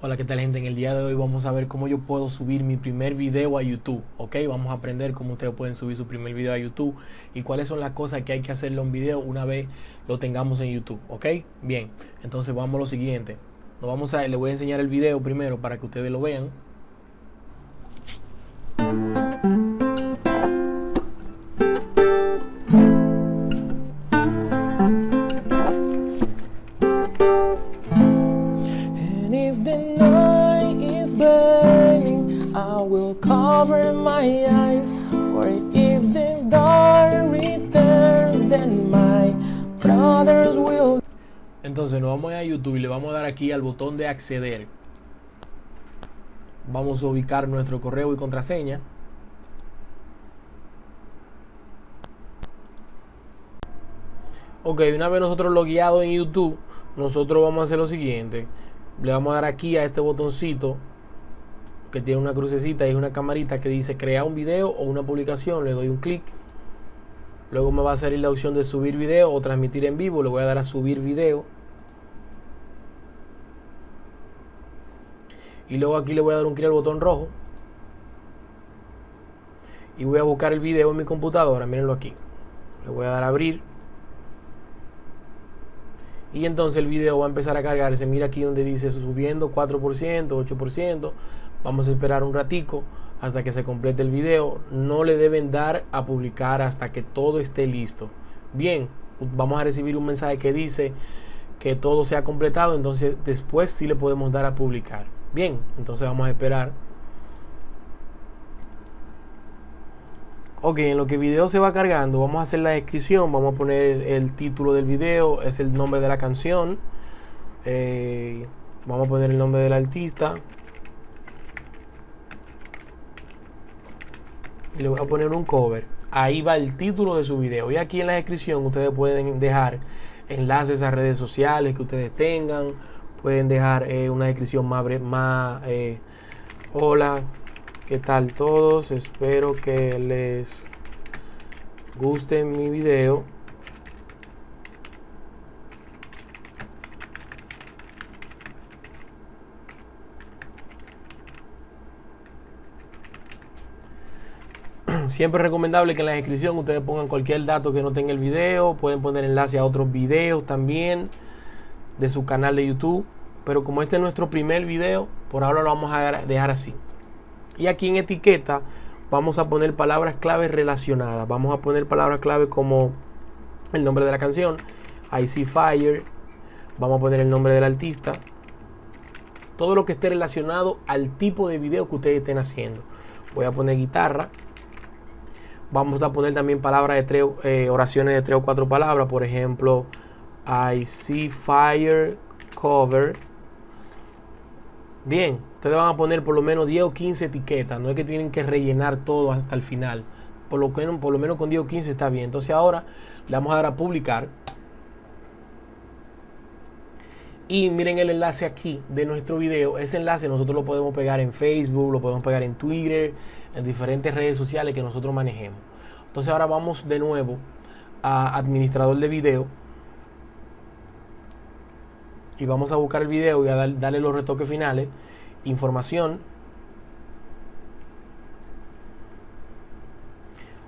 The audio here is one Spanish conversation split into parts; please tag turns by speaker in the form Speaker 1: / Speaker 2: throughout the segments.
Speaker 1: Hola, ¿qué tal gente? En el día de hoy vamos a ver cómo yo puedo subir mi primer video a YouTube, ¿ok? Vamos a aprender cómo ustedes pueden subir su primer video a YouTube y cuáles son las cosas que hay que hacerle a un video una vez lo tengamos en YouTube, ¿ok? Bien, entonces vamos a lo siguiente. Nos vamos a, le voy a enseñar el video primero para que ustedes lo vean. Entonces nos vamos a YouTube y le vamos a dar aquí al botón de acceder. Vamos a ubicar nuestro correo y contraseña. Ok, una vez nosotros logueados en YouTube, nosotros vamos a hacer lo siguiente. Le vamos a dar aquí a este botoncito que tiene una crucecita y una camarita que dice crear un video o una publicación. Le doy un clic. Luego me va a salir la opción de subir video o transmitir en vivo. Le voy a dar a subir video. Y luego aquí le voy a dar un clic al botón rojo. Y voy a buscar el video en mi computadora. Mírenlo aquí. Le voy a dar a abrir. Y entonces el video va a empezar a cargarse. Mira aquí donde dice subiendo 4%, 8%. Vamos a esperar un ratico hasta que se complete el video. No le deben dar a publicar hasta que todo esté listo. Bien, vamos a recibir un mensaje que dice que todo se ha completado. Entonces después sí le podemos dar a publicar. Bien, entonces vamos a esperar. Ok, en lo que el video se va cargando, vamos a hacer la descripción. Vamos a poner el título del video, es el nombre de la canción. Eh, vamos a poner el nombre del artista. Y le voy a poner un cover. Ahí va el título de su video. Y aquí en la descripción ustedes pueden dejar enlaces a redes sociales que ustedes tengan. Pueden dejar eh, una descripción más, más eh, hola, ¿qué tal todos? Espero que les guste mi video. Siempre es recomendable que en la descripción ustedes pongan cualquier dato que no tenga el video. Pueden poner enlace a otros videos también de su canal de YouTube. Pero como este es nuestro primer video, por ahora lo vamos a dejar así. Y aquí en etiqueta vamos a poner palabras claves relacionadas. Vamos a poner palabras clave como el nombre de la canción, I See Fire. Vamos a poner el nombre del artista. Todo lo que esté relacionado al tipo de video que ustedes estén haciendo. Voy a poner guitarra. Vamos a poner también palabras de tres, eh, oraciones de tres o cuatro palabras. Por ejemplo, I see fire cover. Bien, ustedes van a poner por lo menos 10 o 15 etiquetas. No es que tienen que rellenar todo hasta el final. Por lo, que, por lo menos con 10 o 15 está bien. Entonces ahora le vamos a dar a publicar. Y miren el enlace aquí de nuestro video. Ese enlace nosotros lo podemos pegar en Facebook, lo podemos pegar en Twitter, en diferentes redes sociales que nosotros manejemos. Entonces ahora vamos de nuevo a administrador de video. Y vamos a buscar el video y a dar, darle los retoques finales. Información.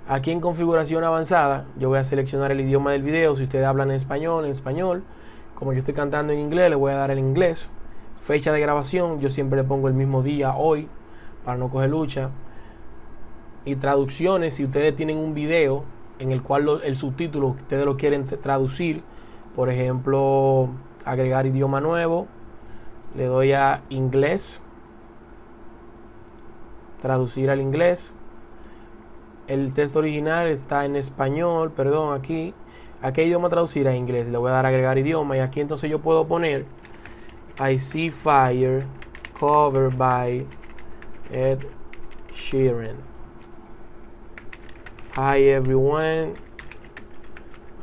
Speaker 1: Aquí en configuración avanzada, yo voy a seleccionar el idioma del video. Si ustedes hablan en español, en español. Como yo estoy cantando en inglés, le voy a dar el inglés. Fecha de grabación, yo siempre le pongo el mismo día, hoy, para no coger lucha. Y traducciones, si ustedes tienen un video en el cual el subtítulo ustedes lo quieren traducir, por ejemplo, agregar idioma nuevo, le doy a inglés, traducir al inglés. El texto original está en español, perdón, aquí. ¿A qué idioma traducir a inglés? Le voy a dar a agregar idioma y aquí entonces yo puedo poner I see fire covered by Ed Sheeran. Hi everyone.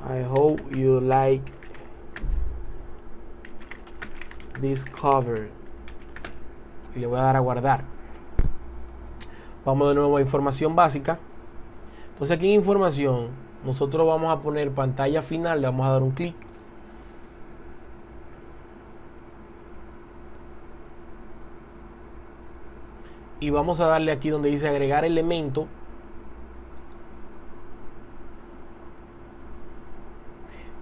Speaker 1: I hope you like this cover. Y le voy a dar a guardar. Vamos de nuevo a información básica. Entonces aquí en información nosotros vamos a poner pantalla final, le vamos a dar un clic. y vamos a darle aquí donde dice agregar elemento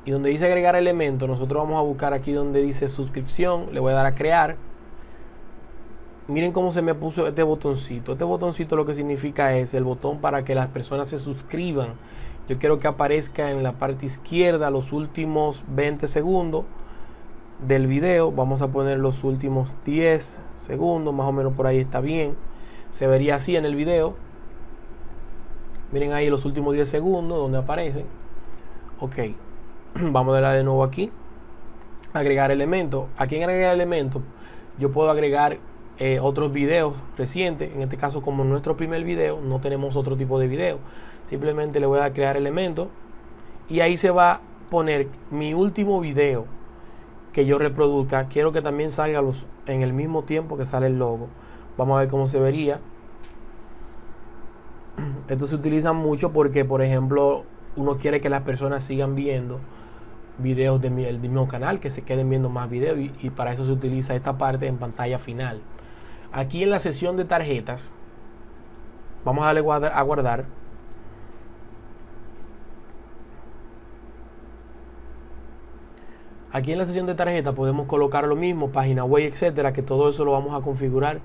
Speaker 1: y donde dice agregar elemento nosotros vamos a buscar aquí donde dice suscripción le voy a dar a crear miren cómo se me puso este botoncito. Este botoncito lo que significa es el botón para que las personas se suscriban. Yo quiero que aparezca en la parte izquierda los últimos 20 segundos del video. Vamos a poner los últimos 10 segundos más o menos por ahí está bien. Se vería así en el video. Miren ahí los últimos 10 segundos donde aparecen. Ok vamos a darle de nuevo aquí. Agregar elementos. Aquí en agregar elementos yo puedo agregar eh, otros videos recientes en este caso como nuestro primer video no tenemos otro tipo de video. Simplemente le voy a crear elementos y ahí se va a poner mi último video que yo reproduzca. Quiero que también salga los, en el mismo tiempo que sale el logo. Vamos a ver cómo se vería. Esto se utiliza mucho porque por ejemplo uno quiere que las personas sigan viendo videos del mismo canal que se queden viendo más videos y para eso se utiliza esta parte en pantalla final aquí en la sesión de tarjetas vamos a darle a guardar Aquí en la sesión de tarjeta podemos colocar lo mismo, página web, etcétera, que todo eso lo vamos a configurar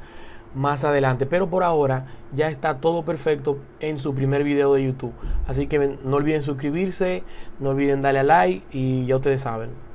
Speaker 1: más adelante. Pero por ahora ya está todo perfecto en su primer video de YouTube. Así que no olviden suscribirse, no olviden darle a like y ya ustedes saben.